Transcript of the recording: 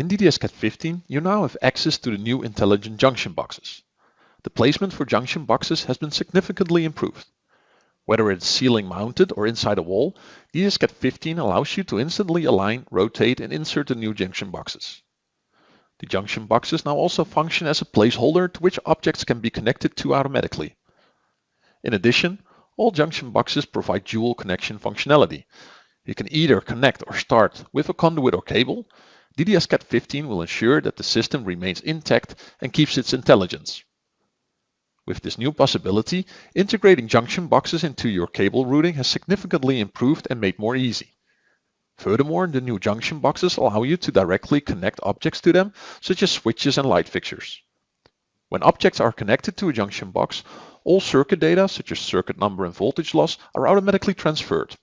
In DDS-CAD 15, you now have access to the new intelligent junction boxes. The placement for junction boxes has been significantly improved. Whether it's ceiling mounted or inside a wall, DDS-CAD 15 allows you to instantly align, rotate and insert the new junction boxes. The junction boxes now also function as a placeholder to which objects can be connected to automatically. In addition, all junction boxes provide dual connection functionality. You can either connect or start with a conduit or cable. DDS-CAD 15 will ensure that the system remains intact and keeps its intelligence. With this new possibility, integrating junction boxes into your cable routing has significantly improved and made more easy. Furthermore, the new junction boxes allow you to directly connect objects to them, such as switches and light fixtures. When objects are connected to a junction box, all circuit data, such as circuit number and voltage loss, are automatically transferred.